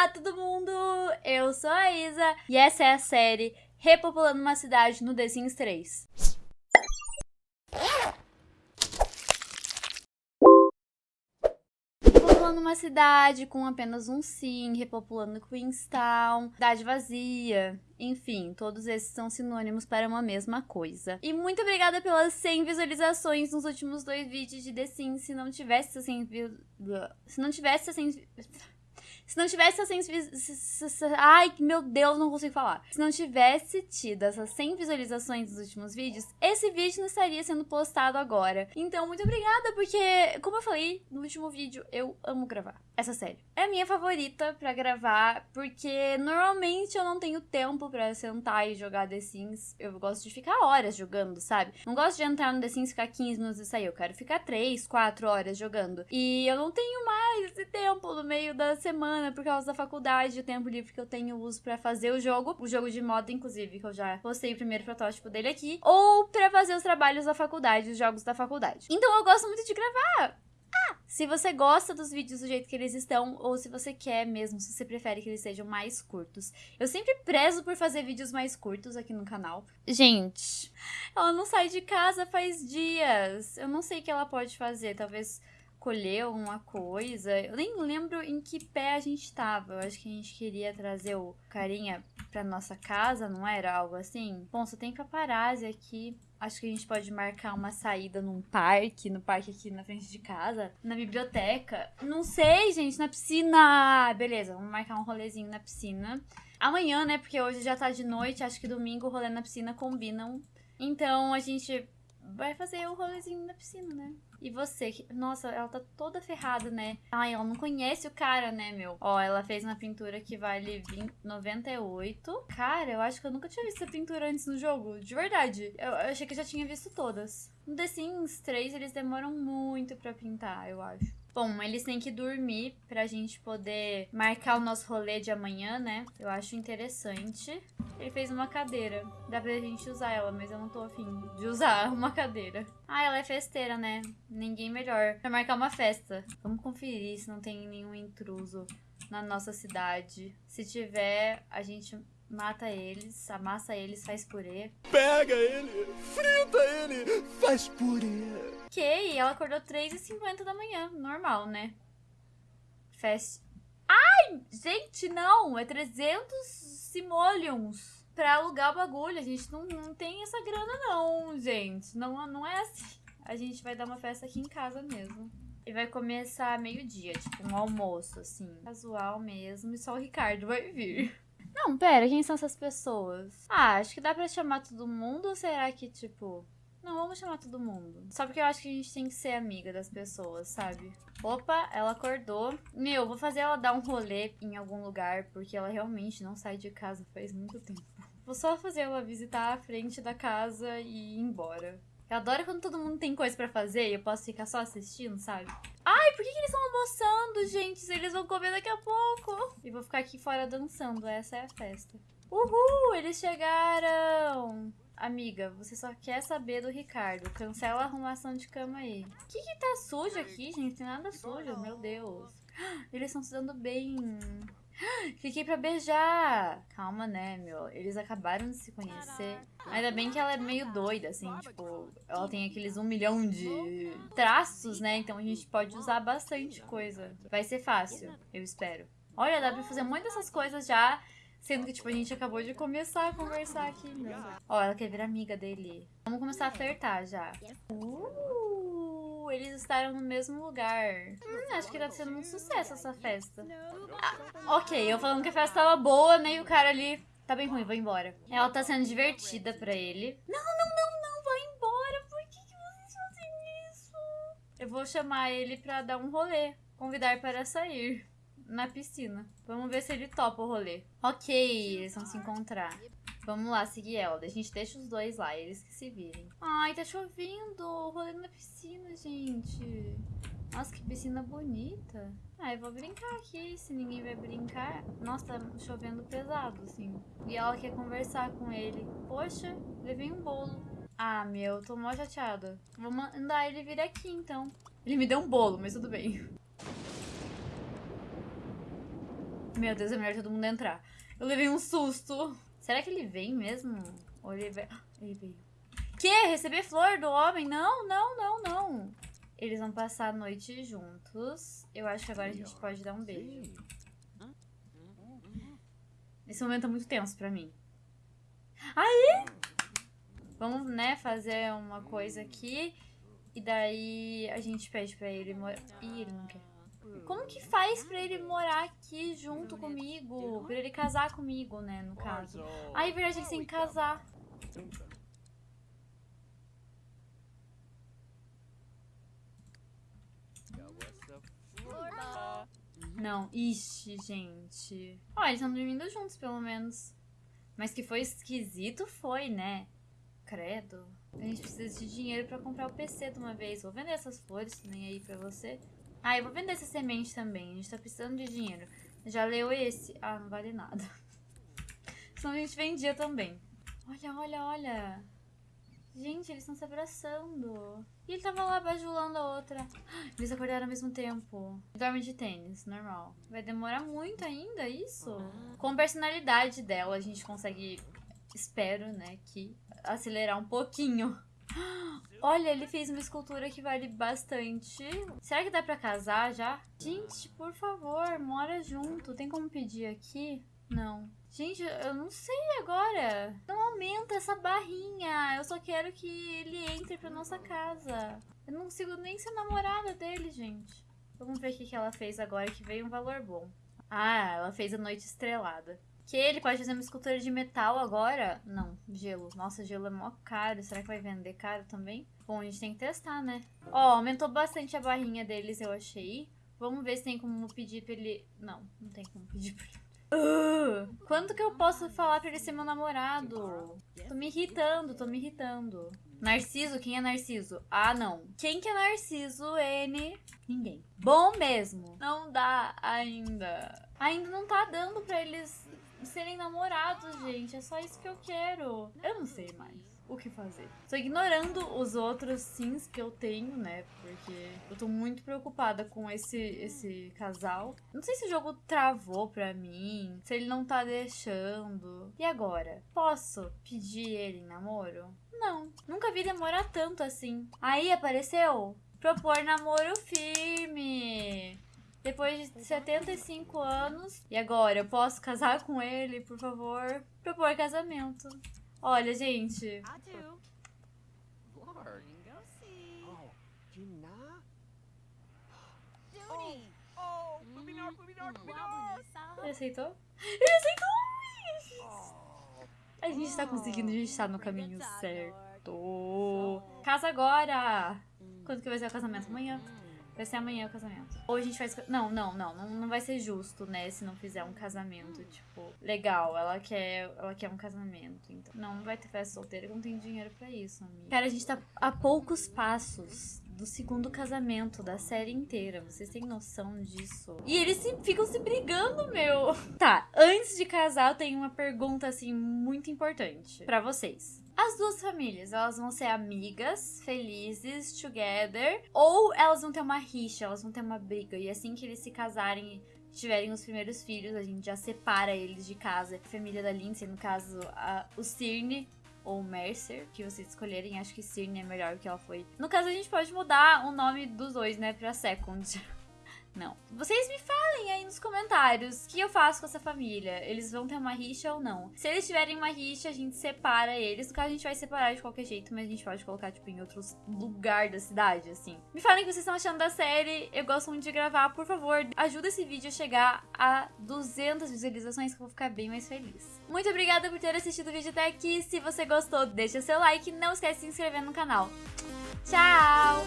Olá, todo mundo! Eu sou a Isa e essa é a série Repopulando uma Cidade no The Sims 3. Repopulando uma cidade com apenas um sim, repopulando Queenstown, cidade vazia, enfim, todos esses são sinônimos para uma mesma coisa. E muito obrigada pelas 100 visualizações nos últimos dois vídeos de The Sims. Se não tivesse 100 Se não tivesse 100 se não tivesse essas 100 Ai, meu Deus, não consigo falar. Se não tivesse tido essas 100 visualizações nos últimos vídeos, esse vídeo não estaria sendo postado agora. Então, muito obrigada, porque, como eu falei no último vídeo, eu amo gravar essa série. É a minha favorita pra gravar, porque normalmente eu não tenho tempo pra sentar e jogar The Sims. Eu gosto de ficar horas jogando, sabe? Não gosto de entrar no The Sims, ficar 15 minutos e sair. Eu quero ficar 3, 4 horas jogando. E eu não tenho mais esse tempo no meio da semana por causa da faculdade, o tempo livre que eu tenho uso pra fazer o jogo. O jogo de moda, inclusive, que eu já postei o primeiro protótipo dele aqui. Ou pra fazer os trabalhos da faculdade, os jogos da faculdade. Então eu gosto muito de gravar se você gosta dos vídeos do jeito que eles estão, ou se você quer mesmo, se você prefere que eles sejam mais curtos. Eu sempre prezo por fazer vídeos mais curtos aqui no canal. Gente, ela não sai de casa faz dias. Eu não sei o que ela pode fazer, talvez colher alguma coisa. Eu nem lembro em que pé a gente tava. Eu acho que a gente queria trazer o carinha pra nossa casa, não era algo assim? Bom, só tem paparazzi aqui. Acho que a gente pode marcar uma saída num parque, no parque aqui na frente de casa, na biblioteca. Não sei, gente, na piscina. Beleza, vamos marcar um rolezinho na piscina. Amanhã, né? Porque hoje já tá de noite, acho que domingo rolê na piscina combinam. Então a gente vai fazer o rolezinho na piscina, né? E você, que... nossa, ela tá toda ferrada, né? Ai, ela não conhece o cara, né, meu? Ó, ela fez uma pintura que vale 20... 98. Cara, eu acho que eu nunca tinha visto essa pintura antes no jogo. De verdade. Eu, eu achei que eu já tinha visto todas. No The Sims 3, eles demoram muito pra pintar, eu acho. Bom, eles têm que dormir pra gente poder marcar o nosso rolê de amanhã, né? Eu acho interessante. Ele fez uma cadeira. Dá pra gente usar ela, mas eu não tô afim de usar uma cadeira. Ah, ela é festeira, né? Ninguém melhor pra marcar uma festa. Vamos conferir se não tem nenhum intruso na nossa cidade. Se tiver, a gente mata eles, amassa eles, faz purê. Pega ele, frita ele, faz purê. Ok, ela acordou 3h50 da manhã, normal, né? Fest... Ai, gente, não, é 300 simoleons pra alugar o bagulho. A gente não, não tem essa grana não, gente. Não, não é assim. A gente vai dar uma festa aqui em casa mesmo. E vai começar meio-dia, tipo um almoço, assim. Casual mesmo, e só o Ricardo vai vir. Não, pera, quem são essas pessoas? Ah, acho que dá pra chamar todo mundo ou será que, tipo... Não, vamos chamar todo mundo. Só porque eu acho que a gente tem que ser amiga das pessoas, sabe? Opa, ela acordou. Meu, vou fazer ela dar um rolê em algum lugar, porque ela realmente não sai de casa faz muito tempo. Vou só fazer ela visitar a frente da casa e ir embora. Eu adoro quando todo mundo tem coisa pra fazer e eu posso ficar só assistindo, sabe? Ai, por que, que eles estão almoçando, gente? Eles vão comer daqui a pouco. E vou ficar aqui fora dançando, essa é a festa. Uhul, eles chegaram! Amiga, você só quer saber do Ricardo. Cancela a arrumação de cama aí. O que que tá sujo aqui, gente? Tem nada sujo, meu Deus. Eles estão se dando bem. Fiquei pra beijar. Calma, né, meu? Eles acabaram de se conhecer. Ainda bem que ela é meio doida, assim, tipo, ela tem aqueles um milhão de traços, né? Então a gente pode usar bastante coisa. Vai ser fácil, eu espero. Olha, dá pra fazer muitas dessas coisas já, sendo que, tipo, a gente acabou de começar a conversar aqui, meu. Ó, ela quer vir amiga dele. Vamos começar a flertar já. Uh! Eles estavam no mesmo lugar. Hum, acho que tá sendo um sucesso essa festa. Ah, ok, eu falando que a festa tava boa, né? E o cara ali tá bem ruim, vou embora. Ela tá sendo divertida pra ele. Não, não, não, não, vai embora. Por que, que vocês fazem isso? Eu vou chamar ele pra dar um rolê. Convidar para sair na piscina. Vamos ver se ele topa o rolê. Ok, eles vão se encontrar. Vamos lá, seguir ela. A gente deixa os dois lá, eles que se virem. Ai, tá chovendo. Rolê na piscina, gente. Nossa, que piscina bonita. Ah, eu vou brincar aqui, se ninguém vai brincar. Nossa, tá chovendo pesado, assim. E ela quer conversar com ele. Poxa, levei um bolo. Ah, meu, tô mó chateada. Vou mandar ele vir aqui, então. Ele me deu um bolo, mas tudo bem. Meu Deus, é melhor todo mundo entrar. Eu levei um susto. Será que ele vem mesmo? Ou ele veio? Ele veio. Que? Receber flor do homem? Não, não, não, não. Eles vão passar a noite juntos. Eu acho que agora a gente pode dar um beijo. Esse momento é muito tenso pra mim. Aí! Vamos, né, fazer uma coisa aqui. E daí a gente pede pra ele. Ih, ele não quer. Como que faz pra ele morar aqui junto comigo? Pra ele casar comigo, né, no caso. Ah, é verdade, eles têm que casar. Não, ixi, gente. Ó, eles estão dormindo juntos, pelo menos. Mas que foi esquisito, foi, né? Credo. A gente precisa de dinheiro pra comprar o PC de uma vez. Vou vender essas flores também aí pra você. Ah, eu vou vender essa semente também. A gente tá precisando de dinheiro. Já leu esse? Ah, não vale nada. Senão a gente vendia também. Olha, olha, olha. Gente, eles estão se abraçando. E ele tava lá bajulando a outra. Eles acordaram ao mesmo tempo. Dorme de tênis, normal. Vai demorar muito ainda isso? Com a personalidade dela, a gente consegue, espero, né, que acelerar um pouquinho. Olha, ele fez uma escultura que vale bastante. Será que dá pra casar já? Gente, por favor, mora junto. Tem como pedir aqui? Não. Gente, eu não sei agora. Não aumenta essa barrinha. Eu só quero que ele entre pra nossa casa. Eu não consigo nem ser namorada dele, gente. Vamos ver o que ela fez agora, que veio um valor bom. Ah, ela fez a noite estrelada. Que ele pode fazer uma escultura de metal agora? Não, gelo. Nossa, gelo é mó caro. Será que vai vender caro também? Bom, a gente tem que testar, né? Ó, aumentou bastante a barrinha deles, eu achei. Vamos ver se tem como pedir pra ele... Não, não tem como pedir pra ele. Uh, quando que eu posso falar pra ele ser meu namorado? Tô me irritando, tô me irritando. Narciso? Quem é Narciso? Ah, não. Quem que é Narciso? N? Ninguém. Bom mesmo. Não dá ainda. Ainda não tá dando pra eles serem namorados, gente. É só isso que eu quero. Eu não sei mais o que fazer. Tô ignorando os outros sims que eu tenho, né? Porque eu tô muito preocupada com esse, esse casal. Não sei se o jogo travou pra mim, se ele não tá deixando. E agora? Posso pedir ele em namoro? Não. Nunca vi demorar tanto assim. Aí apareceu propor namoro firme. Depois de 75 anos. E agora, eu posso casar com ele, por favor? Propor casamento. Olha, gente. Ele aceitou? Ele aceitou! A gente tá conseguindo, a gente tá no caminho certo. Casa agora! Quando que vai ser o casamento? Amanhã. Vai ser amanhã o casamento. Ou a gente faz. Não, não, não, não. Não vai ser justo, né? Se não fizer um casamento, tipo, legal. Ela quer, ela quer um casamento. Então, não, vai ter festa solteira, não tem dinheiro para isso, amiga. Cara, a gente tá a poucos passos do segundo casamento da série inteira. Vocês têm noção disso? E eles se, ficam se brigando, meu. Tá, antes de casar, eu tenho uma pergunta, assim, muito importante para vocês. As duas famílias, elas vão ser amigas, felizes, together, ou elas vão ter uma rixa, elas vão ter uma briga. E assim que eles se casarem e tiverem os primeiros filhos, a gente já separa eles de casa. A família da Lindsay, no caso, a, o Cirne ou Mercer, que vocês escolherem. Acho que Cirne é melhor que ela foi. No caso, a gente pode mudar o nome dos dois, né, pra Second. Não. Vocês me falem aí nos comentários o que eu faço com essa família. Eles vão ter uma rixa ou não? Se eles tiverem uma rixa, a gente separa eles. No caso, a gente vai separar de qualquer jeito, mas a gente pode colocar, tipo, em outros lugares da cidade, assim. Me falem o que vocês estão achando da série. Eu gosto muito de gravar. Por favor, ajuda esse vídeo a chegar a 200 visualizações, que eu vou ficar bem mais feliz. Muito obrigada por ter assistido o vídeo até aqui. Se você gostou, deixa seu like. Não esquece de se inscrever no canal. Tchau!